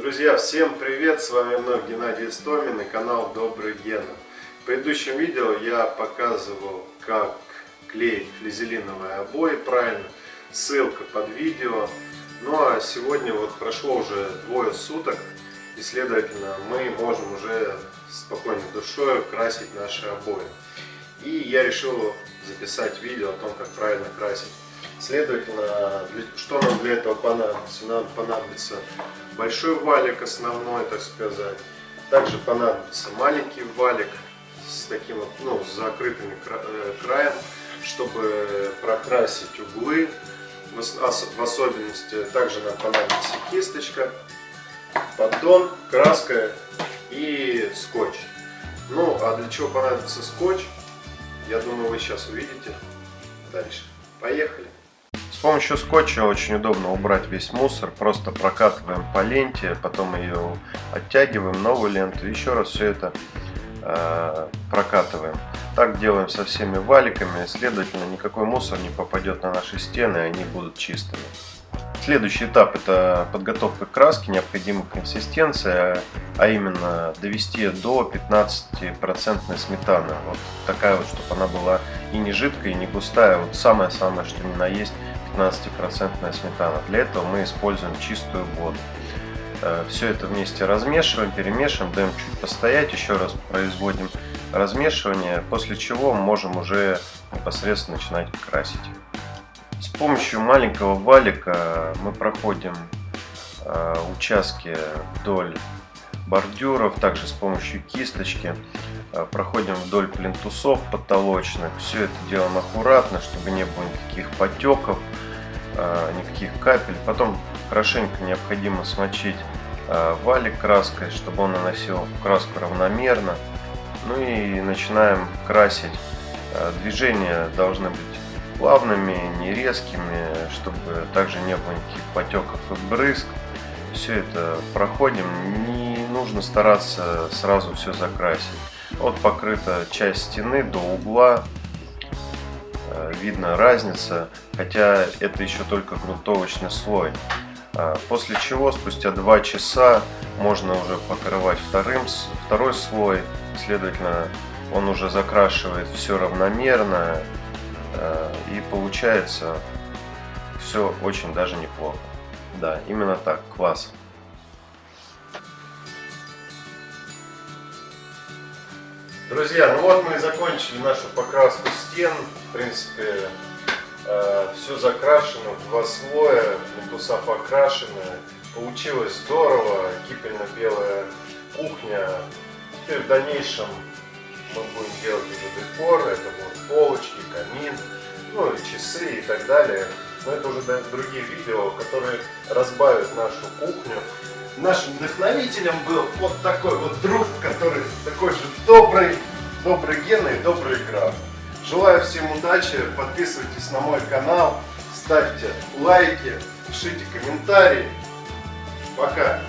Друзья, всем привет! С вами вновь Геннадий Истомин и канал Добрый Гена. В предыдущем видео я показывал, как клеить флизелиновые обои правильно. Ссылка под видео. Ну а сегодня вот прошло уже двое суток и следовательно мы можем уже спокойной душой красить наши обои. И я решил записать видео о том, как правильно красить. Следовательно, что нам для этого понадобится? Нам понадобится большой валик основной, так сказать. Также понадобится маленький валик с таким вот, ну, с закрытыми э, краем, чтобы прокрасить углы. В особенности также нам понадобится кисточка, поддон, краска и скотч. Ну, а для чего понадобится скотч, я думаю, вы сейчас увидите дальше. Поехали! С помощью скотча очень удобно убрать весь мусор. Просто прокатываем по ленте, потом ее оттягиваем, новую ленту. Еще раз все это э, прокатываем. Так делаем со всеми валиками. Следовательно, никакой мусор не попадет на наши стены, они будут чистыми. Следующий этап это подготовка краски, необходимая консистенция, а именно довести до 15% сметаны. Вот такая вот, чтобы она была и не жидкая, и не густая. Вот самое-самое, что ни на есть 15% сметана. Для этого мы используем чистую воду. Э, Все это вместе размешиваем, перемешиваем, даем чуть постоять, еще раз производим размешивание, после чего можем уже непосредственно начинать красить. С помощью маленького валика мы проходим э, участки вдоль бордюров, также с помощью кисточки э, проходим вдоль плинтусов потолочных. Все это делаем аккуратно, чтобы не было никаких потеков, э, никаких капель. Потом хорошенько необходимо смочить валик краской, чтобы он наносил краску равномерно. Ну и начинаем красить. Движения должны быть плавными, не резкими, чтобы также не было никаких потеков и брызг. Все это проходим, не нужно стараться сразу все закрасить. Вот покрыта часть стены до угла, э, видно разница, хотя это еще только грунтовочный слой. А после чего спустя 2 часа можно уже покрывать вторым, второй слой, следовательно он уже закрашивает все равномерно, и получается все очень даже неплохо. Да, именно так, класс. Друзья, ну вот мы и закончили нашу покраску стен. В принципе, э, все закрашено два слоя, плинтуса покрашены. Получилось здорово, кипельно-белая кухня. Теперь в дальнейшем мы будем делать уже декор, это будут полочки, камин, ну и часы и так далее. Но это уже другие видео, которые разбавят нашу кухню. Нашим вдохновителем был вот такой вот друг, который такой же добрый, добрый Гена добрый граф. Желаю всем удачи, подписывайтесь на мой канал, ставьте лайки, пишите комментарии. Пока!